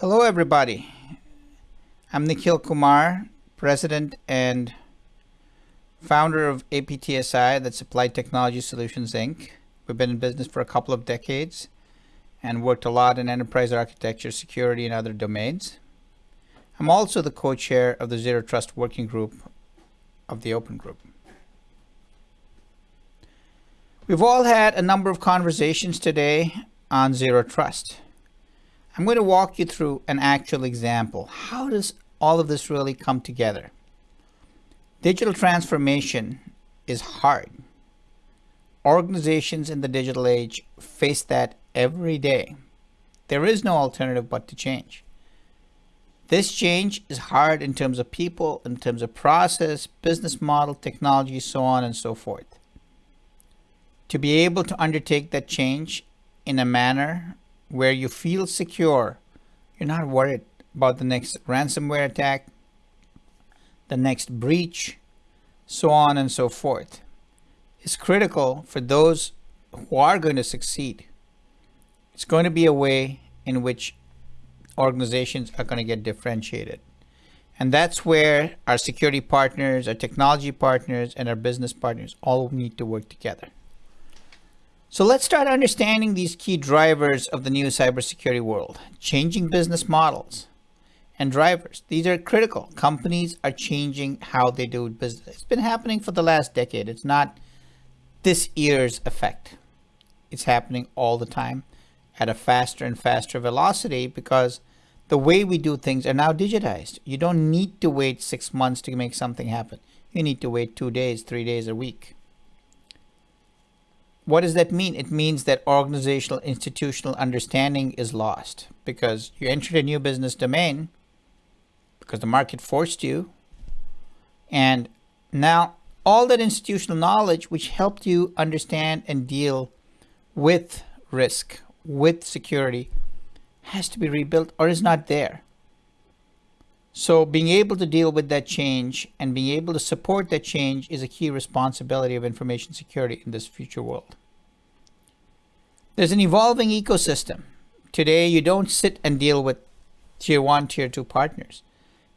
Hello, everybody. I'm Nikhil Kumar, President and founder of APTSI, that's Applied Technology Solutions, Inc. We've been in business for a couple of decades and worked a lot in enterprise architecture, security, and other domains. I'm also the co-chair of the Zero Trust Working Group of the Open Group. We've all had a number of conversations today on Zero Trust. I'm going to walk you through an actual example. How does all of this really come together? Digital transformation is hard. Organizations in the digital age face that every day. There is no alternative but to change. This change is hard in terms of people, in terms of process, business model, technology, so on and so forth to be able to undertake that change in a manner where you feel secure. You're not worried about the next ransomware attack, the next breach, so on and so forth. It's critical for those who are going to succeed. It's going to be a way in which organizations are going to get differentiated. And that's where our security partners, our technology partners, and our business partners all need to work together. So let's start understanding these key drivers of the new cybersecurity world. Changing business models and drivers. These are critical. Companies are changing how they do business. It's been happening for the last decade. It's not this year's effect. It's happening all the time at a faster and faster velocity because the way we do things are now digitized. You don't need to wait six months to make something happen. You need to wait two days, three days, a week. What does that mean? It means that organizational institutional understanding is lost because you entered a new business domain because the market forced you. And now all that institutional knowledge which helped you understand and deal with risk, with security, has to be rebuilt or is not there. So being able to deal with that change and being able to support that change is a key responsibility of information security in this future world. There's an evolving ecosystem. Today, you don't sit and deal with tier one, tier two partners.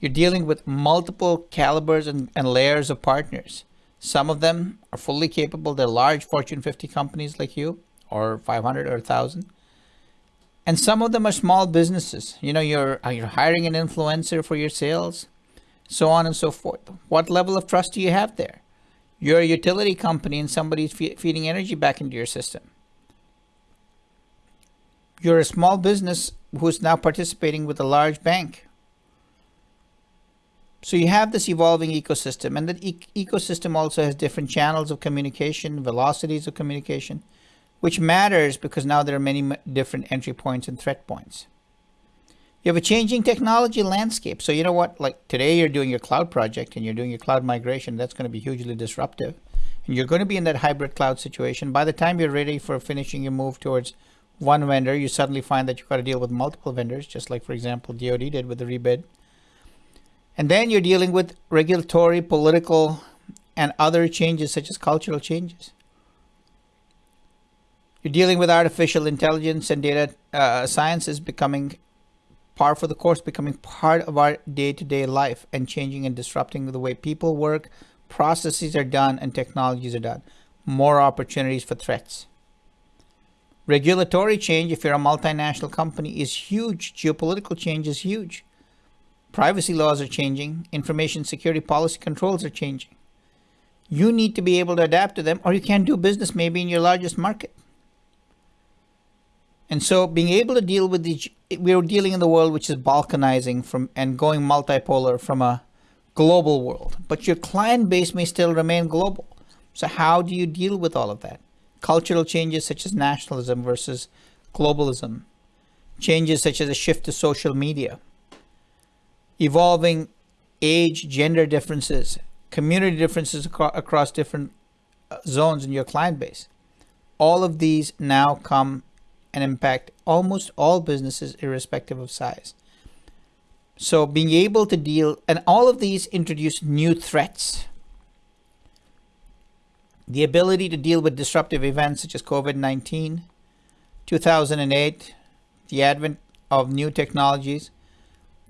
You're dealing with multiple calibers and, and layers of partners. Some of them are fully capable. They're large Fortune 50 companies like you or 500 or 1,000. And some of them are small businesses. You know, you're, uh, you're hiring an influencer for your sales, so on and so forth. What level of trust do you have there? You're a utility company and somebody's fe feeding energy back into your system. You're a small business who's now participating with a large bank. So you have this evolving ecosystem and that e ecosystem also has different channels of communication, velocities of communication, which matters because now there are many different entry points and threat points. You have a changing technology landscape. So you know what, like today you're doing your cloud project and you're doing your cloud migration. That's going to be hugely disruptive. And you're going to be in that hybrid cloud situation. By the time you're ready for finishing your move towards one vendor, you suddenly find that you've got to deal with multiple vendors, just like, for example, DoD did with the rebid. And then you're dealing with regulatory, political, and other changes such as cultural changes. You're dealing with artificial intelligence and data uh, is becoming par for the course, becoming part of our day-to-day -day life and changing and disrupting the way people work, processes are done, and technologies are done. More opportunities for threats. Regulatory change, if you're a multinational company, is huge. Geopolitical change is huge. Privacy laws are changing. Information security policy controls are changing. You need to be able to adapt to them or you can't do business maybe in your largest market. And so being able to deal with the, we're dealing in the world which is balkanizing from and going multipolar from a global world, but your client base may still remain global. So how do you deal with all of that? cultural changes such as nationalism versus globalism, changes such as a shift to social media, evolving age, gender differences, community differences acro across different uh, zones in your client base. All of these now come and impact almost all businesses irrespective of size. So being able to deal, and all of these introduce new threats the ability to deal with disruptive events such as COVID-19, 2008, the advent of new technologies,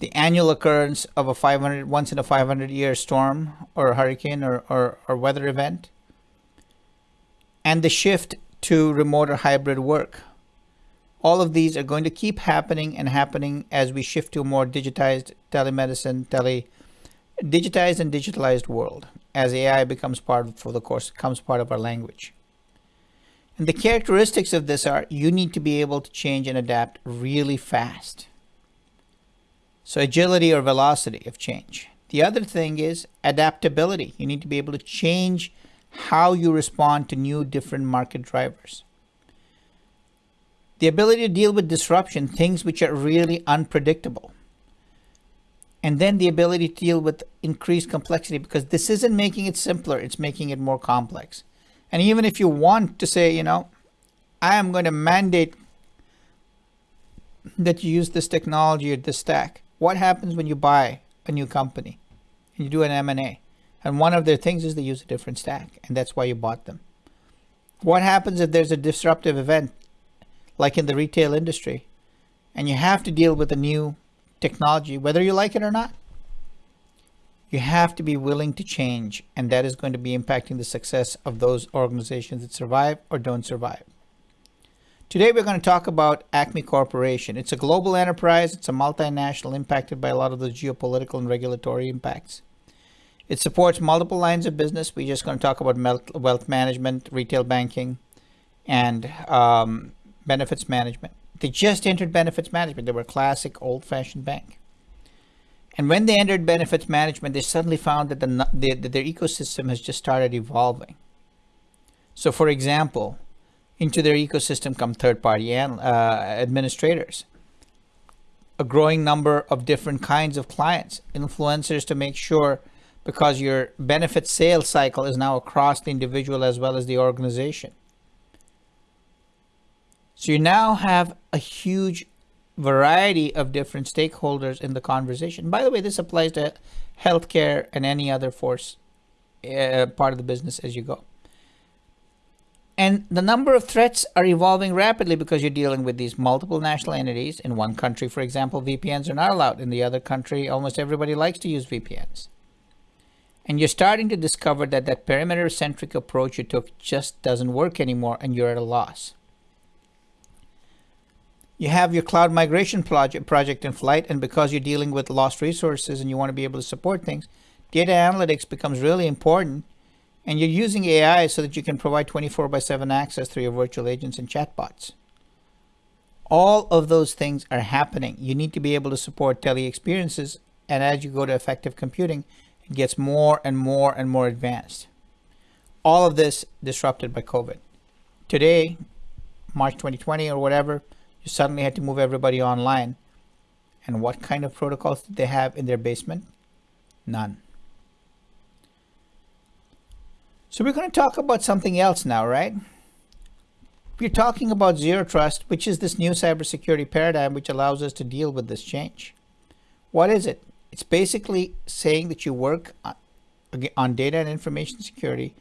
the annual occurrence of a 500 once in a 500 year storm or hurricane or, or, or weather event, and the shift to remote or hybrid work. All of these are going to keep happening and happening as we shift to a more digitized telemedicine, tele, digitized and digitalized world as AI becomes part for the course, becomes part of our language. And the characteristics of this are you need to be able to change and adapt really fast. So agility or velocity of change. The other thing is adaptability. You need to be able to change how you respond to new different market drivers. The ability to deal with disruption, things which are really unpredictable. And then the ability to deal with increased complexity because this isn't making it simpler, it's making it more complex. And even if you want to say, you know, I am going to mandate that you use this technology or this stack, what happens when you buy a new company and you do an M&A? And one of their things is they use a different stack, and that's why you bought them. What happens if there's a disruptive event, like in the retail industry, and you have to deal with a new technology, whether you like it or not? You have to be willing to change, and that is going to be impacting the success of those organizations that survive or don't survive. Today, we're going to talk about Acme Corporation. It's a global enterprise. It's a multinational impacted by a lot of the geopolitical and regulatory impacts. It supports multiple lines of business. We're just going to talk about wealth management, retail banking, and um, benefits management. They just entered benefits management. They were a classic old-fashioned bank. And when they entered benefits management, they suddenly found that, the, the, that their ecosystem has just started evolving. So for example, into their ecosystem come third-party uh, administrators, a growing number of different kinds of clients, influencers to make sure because your benefit sales cycle is now across the individual as well as the organization. So you now have a huge variety of different stakeholders in the conversation. By the way, this applies to healthcare and any other force uh, part of the business as you go. And the number of threats are evolving rapidly because you're dealing with these multiple national entities. In one country, for example, VPNs are not allowed. In the other country, almost everybody likes to use VPNs. And you're starting to discover that that perimeter-centric approach you took just doesn't work anymore and you're at a loss. You have your cloud migration project, project in flight and because you're dealing with lost resources and you want to be able to support things, data analytics becomes really important and you're using AI so that you can provide 24 by 7 access through your virtual agents and chatbots. All of those things are happening. You need to be able to support tele experiences and as you go to effective computing, it gets more and more and more advanced. All of this disrupted by COVID. Today, March 2020 or whatever, you suddenly had to move everybody online. And what kind of protocols did they have in their basement? None. So we're going to talk about something else now, right? We're talking about zero trust, which is this new cybersecurity paradigm which allows us to deal with this change. What is it? It's basically saying that you work on data and information security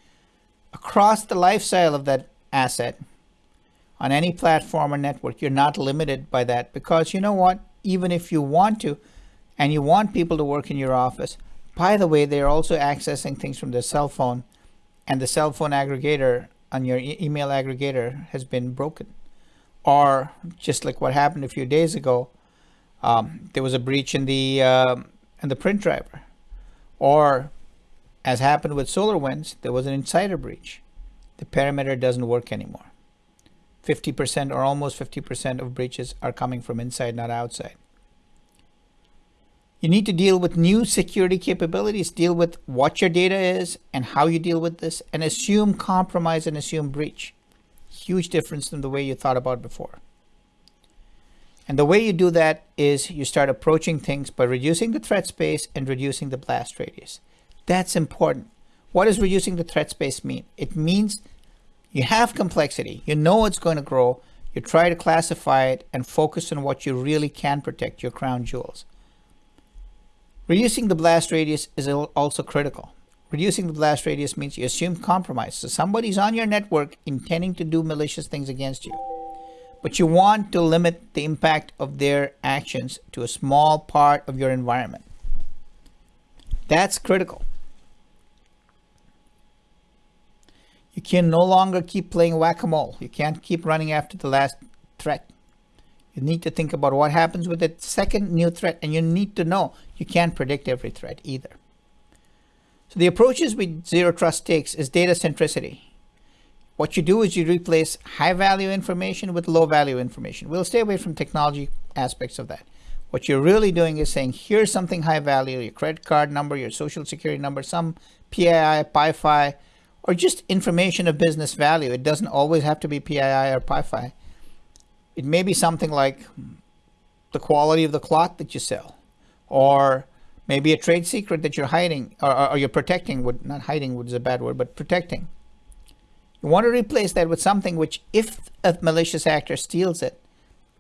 across the lifestyle of that asset on any platform or network. You're not limited by that because you know what? Even if you want to, and you want people to work in your office, by the way, they're also accessing things from their cell phone and the cell phone aggregator on your e email aggregator has been broken. Or just like what happened a few days ago, um, there was a breach in the um, and the print driver. Or, as happened with SolarWinds, there was an insider breach. The perimeter doesn't work anymore. 50% or almost 50% of breaches are coming from inside, not outside. You need to deal with new security capabilities, deal with what your data is and how you deal with this, and assume compromise and assume breach. Huge difference from the way you thought about before. And the way you do that is you start approaching things by reducing the threat space and reducing the blast radius. That's important. What does reducing the threat space mean? It means you have complexity. You know it's going to grow. You try to classify it and focus on what you really can protect, your crown jewels. Reducing the blast radius is also critical. Reducing the blast radius means you assume compromise. So somebody's on your network intending to do malicious things against you but you want to limit the impact of their actions to a small part of your environment. That's critical. You can no longer keep playing whack-a-mole. You can't keep running after the last threat. You need to think about what happens with the second new threat, and you need to know you can't predict every threat either. So the approaches with Zero Trust takes is data centricity. What you do is you replace high value information with low value information. We'll stay away from technology aspects of that. What you're really doing is saying, here's something high value, your credit card number, your social security number, some PII, PIFI, or just information of business value. It doesn't always have to be PII or PIFI. It may be something like the quality of the cloth that you sell, or maybe a trade secret that you're hiding or, or you're protecting would not hiding would is a bad word, but protecting. You want to replace that with something which if a malicious actor steals it,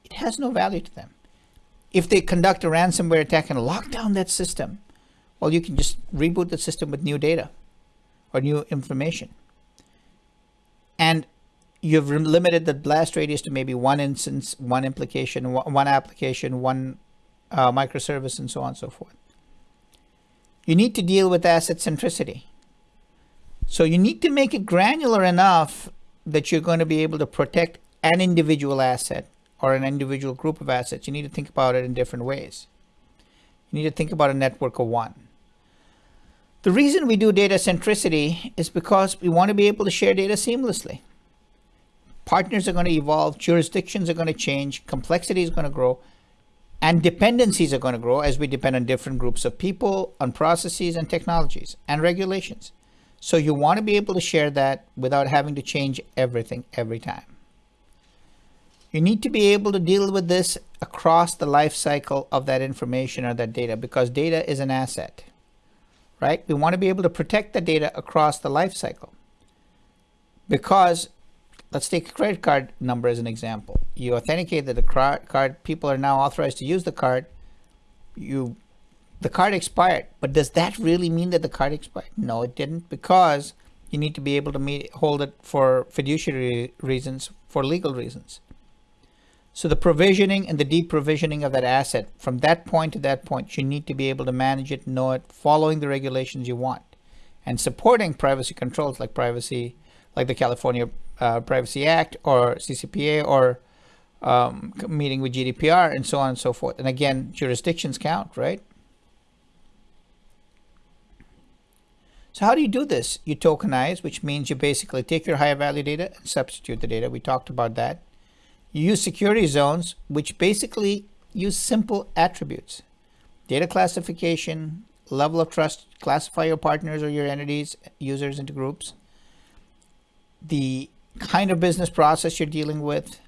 it has no value to them. If they conduct a ransomware attack and lock down that system, well, you can just reboot the system with new data or new information. And you've limited the blast radius to maybe one instance, one implication, one application, one uh, microservice, and so on and so forth. You need to deal with asset centricity. So you need to make it granular enough that you're going to be able to protect an individual asset or an individual group of assets. You need to think about it in different ways. You need to think about a network of one. The reason we do data centricity is because we want to be able to share data seamlessly. Partners are going to evolve, jurisdictions are going to change, complexity is going to grow, and dependencies are going to grow as we depend on different groups of people, on processes and technologies and regulations. So you want to be able to share that without having to change everything every time. You need to be able to deal with this across the life cycle of that information or that data because data is an asset right? We want to be able to protect the data across the life cycle. Because let's take a credit card number as an example. You authenticate that the card people are now authorized to use the card. You the card expired, but does that really mean that the card expired? No, it didn't because you need to be able to meet, hold it for fiduciary reasons, for legal reasons. So the provisioning and the deprovisioning of that asset from that point to that point, you need to be able to manage it, know it, following the regulations you want, and supporting privacy controls like privacy, like the California uh, Privacy Act or CCPA or um, meeting with GDPR and so on and so forth. And again, jurisdictions count, right? So how do you do this? You tokenize, which means you basically take your high value data and substitute the data. We talked about that. You use security zones, which basically use simple attributes. Data classification, level of trust, classify your partners or your entities, users into groups, the kind of business process you're dealing with,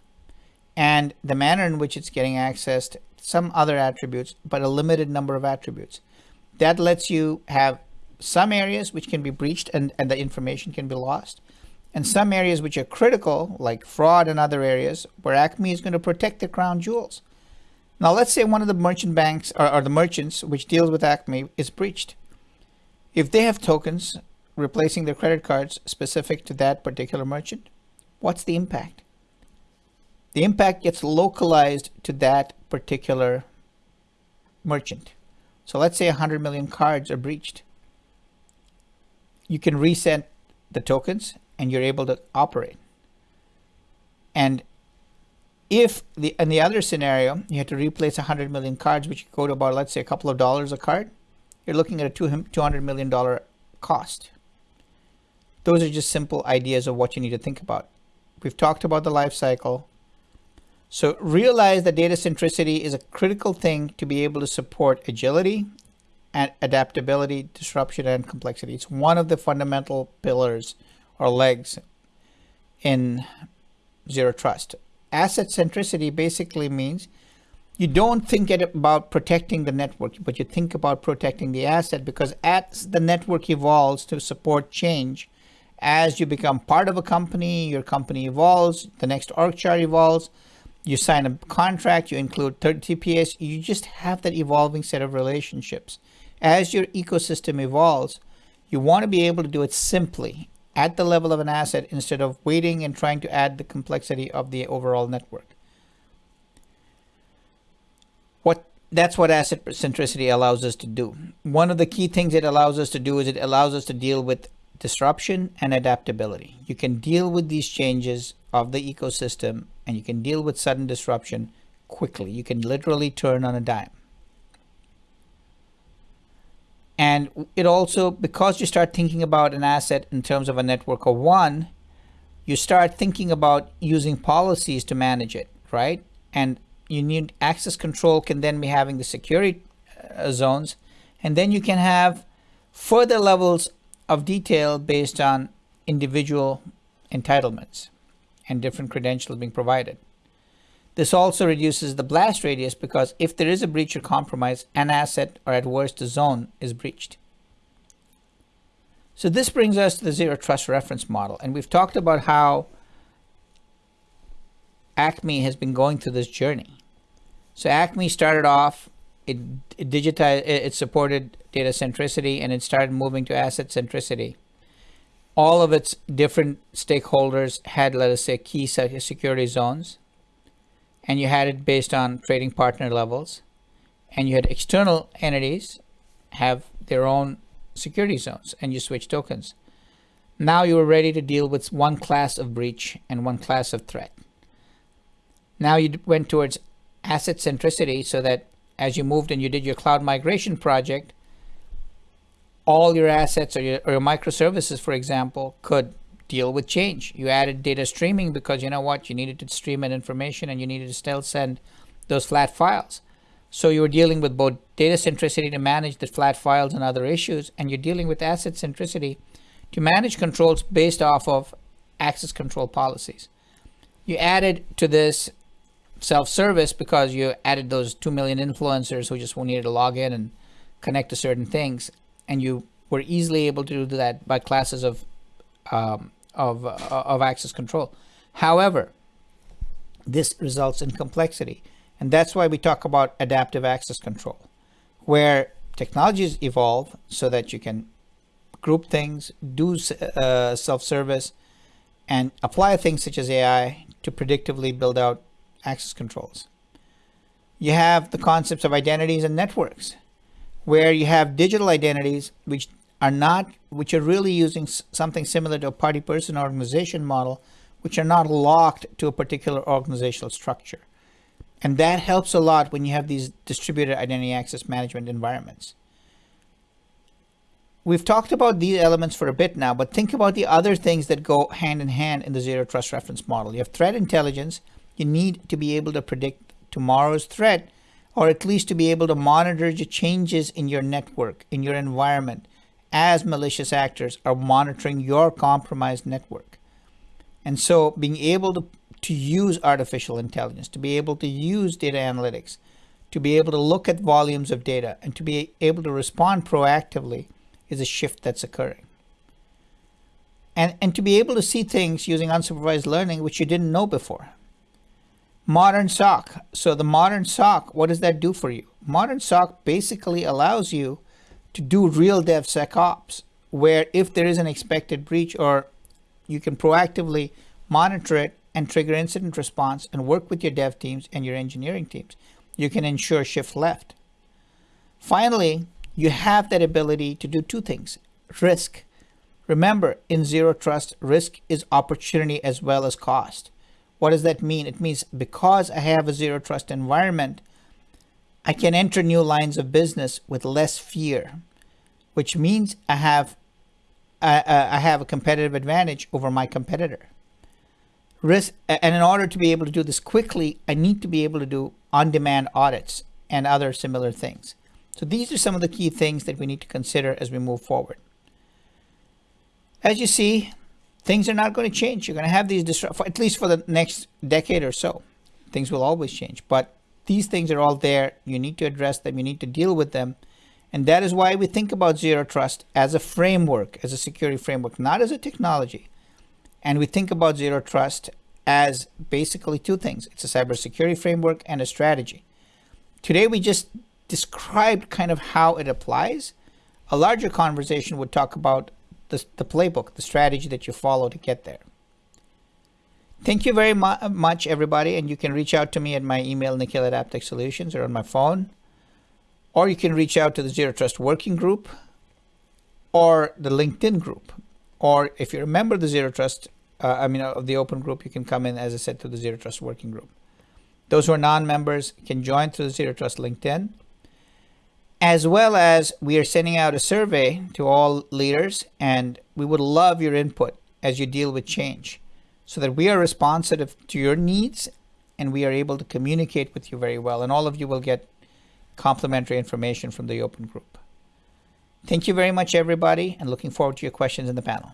and the manner in which it's getting accessed, some other attributes, but a limited number of attributes. That lets you have some areas which can be breached and, and the information can be lost and some areas which are critical, like fraud and other areas, where Acme is going to protect the crown jewels. Now, let's say one of the merchant banks or, or the merchants which deals with Acme is breached. If they have tokens replacing their credit cards specific to that particular merchant, what's the impact? The impact gets localized to that particular merchant. So let's say 100 million cards are breached. You can reset the tokens and you're able to operate. And if the in the other scenario, you had to replace 100 million cards, which go to about, let's say, a couple of dollars a card, you're looking at a $200 million cost. Those are just simple ideas of what you need to think about. We've talked about the life cycle. So realize that data centricity is a critical thing to be able to support agility and adaptability, disruption, and complexity. It's one of the fundamental pillars or legs in zero trust. Asset centricity basically means you don't think about protecting the network, but you think about protecting the asset because as the network evolves to support change, as you become part of a company, your company evolves, the next org chart evolves, you sign a contract, you include third TPS, you just have that evolving set of relationships. As your ecosystem evolves, you want to be able to do it simply at the level of an asset instead of waiting and trying to add the complexity of the overall network. What That's what asset centricity allows us to do. One of the key things it allows us to do is it allows us to deal with disruption and adaptability. You can deal with these changes of the ecosystem and you can deal with sudden disruption quickly. You can literally turn on a dime. And it also, because you start thinking about an asset in terms of a network of one, you start thinking about using policies to manage it, right? And you need access control can then be having the security uh, zones. And then you can have further levels of detail based on individual entitlements and different credentials being provided. This also reduces the blast radius because if there is a breach or compromise, an asset or at worst a zone is breached. So this brings us to the zero trust reference model. And we've talked about how Acme has been going through this journey. So Acme started off, it, it digitized, it supported data centricity and it started moving to asset centricity. All of its different stakeholders had, let us say, key security zones and you had it based on trading partner levels and you had external entities have their own security zones and you switch tokens. Now you are ready to deal with one class of breach and one class of threat. Now you went towards asset centricity so that as you moved and you did your cloud migration project, all your assets or your, or your microservices, for example, could deal with change. You added data streaming because you know what? You needed to stream in information and you needed to still send those flat files. So you were dealing with both data centricity to manage the flat files and other issues, and you're dealing with asset centricity to manage controls based off of access control policies. You added to this self-service because you added those 2 million influencers who just needed to log in and connect to certain things, and you were easily able to do that by classes of um, of, uh, of access control. However, this results in complexity. And that's why we talk about adaptive access control, where technologies evolve so that you can group things, do uh, self-service, and apply things such as AI to predictively build out access controls. You have the concepts of identities and networks, where you have digital identities which are not, which are really using something similar to a party person organization model, which are not locked to a particular organizational structure. And that helps a lot when you have these distributed identity access management environments. We've talked about these elements for a bit now, but think about the other things that go hand in hand in the zero trust reference model. You have threat intelligence. You need to be able to predict tomorrow's threat, or at least to be able to monitor the changes in your network, in your environment, as malicious actors are monitoring your compromised network. And so being able to, to use artificial intelligence, to be able to use data analytics, to be able to look at volumes of data and to be able to respond proactively is a shift that's occurring. And, and to be able to see things using unsupervised learning, which you didn't know before. Modern SOC. So the modern SOC, what does that do for you? Modern SOC basically allows you to do real DevSecOps, where if there is an expected breach or you can proactively monitor it and trigger incident response and work with your dev teams and your engineering teams, you can ensure shift left. Finally, you have that ability to do two things. Risk. Remember, in Zero Trust, risk is opportunity as well as cost. What does that mean? It means because I have a Zero Trust environment, I can enter new lines of business with less fear, which means I have I, I have a competitive advantage over my competitor. Risk, and in order to be able to do this quickly, I need to be able to do on-demand audits and other similar things. So these are some of the key things that we need to consider as we move forward. As you see, things are not going to change. You're going to have these at least for the next decade or so. Things will always change, but these things are all there. You need to address them. You need to deal with them. And that is why we think about Zero Trust as a framework, as a security framework, not as a technology. And we think about Zero Trust as basically two things. It's a cybersecurity framework and a strategy. Today, we just described kind of how it applies. A larger conversation would talk about the, the playbook, the strategy that you follow to get there. Thank you very mu- much, everybody. And you can reach out to me at my email, nikhil at Aptech Solutions, or on my phone. Or you can reach out to the Zero Trust Working Group or the LinkedIn group. Or if you remember the Zero Trust, uh, I mean, of the open group, you can come in, as I said, to the Zero Trust Working Group. Those who are non-members can join through the Zero Trust LinkedIn. As well as we are sending out a survey to all leaders, and we would love your input as you deal with change so that we are responsive to your needs and we are able to communicate with you very well. And all of you will get complimentary information from the open group. Thank you very much, everybody, and looking forward to your questions in the panel.